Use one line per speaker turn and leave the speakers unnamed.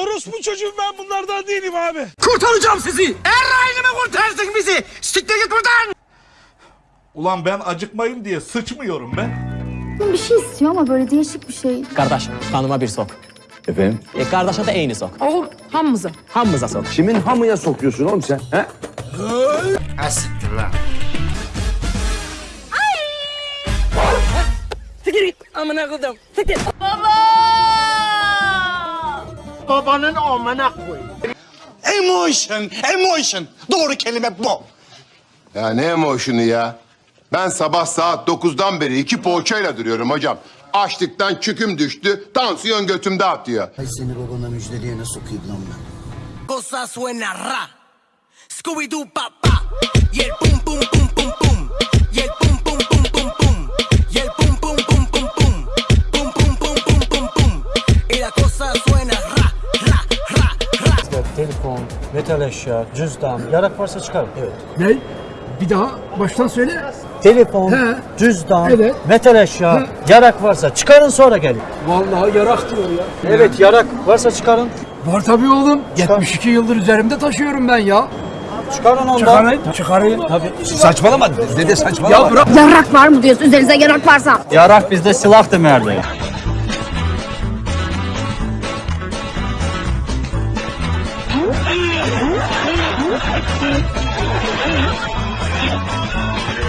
Orospu çocuğum ben bunlardan değilim abi.
Kurtaracağım sizi. Errayını mı kurtarsın bizi? Siktir git buradan.
Ulan ben acıkmayayım diye sıçmıyorum ben.
Bir şey istiyor ama böyle değişik bir şey.
Kardeş, kanıma bir sok.
Efendim?
E kardeşe de eyni sok.
Oğul hamımıza.
Hamımıza sok.
Kimin hamıya sokuyorsun oğlum sen? He?
Ha siktir lan.
Siktir git. Amına koydum. Siktir.
Babanın amına koy.
Emotion, emotion. Doğru kelime bu.
Ya ne emotion'u ya? Ben sabah saat 9'dan beri iki poğaçayla duruyorum hocam. Açlıktan çüküm düştü, tansiyon götümde atıyor.
Ay seni babana müjdeliğe sokayım lan ben.
Cosa suena ra. Scooby Doo
metal eşya, cüzdan, yarak varsa çıkar. Evet.
Ne? Bir daha baştan söyle.
Telefon,
He.
cüzdan,
Evet.
metal eşya, yarak varsa çıkarın sonra gelin.
Vallahi yarak diyor ya.
Evet yarak varsa çıkarın.
Var tabii oğlum. 72 yıldır üzerimde taşıyorum ben ya.
Çıkarın ondan.
Çıkarayım. Çıkarayım. Tabii.
Saçmalama dede saçmalama.
Ya bırak.
Yarak var mı diyorsun? Üzerinize yarak varsa.
Yarak bizde silah demerdi. Thank you.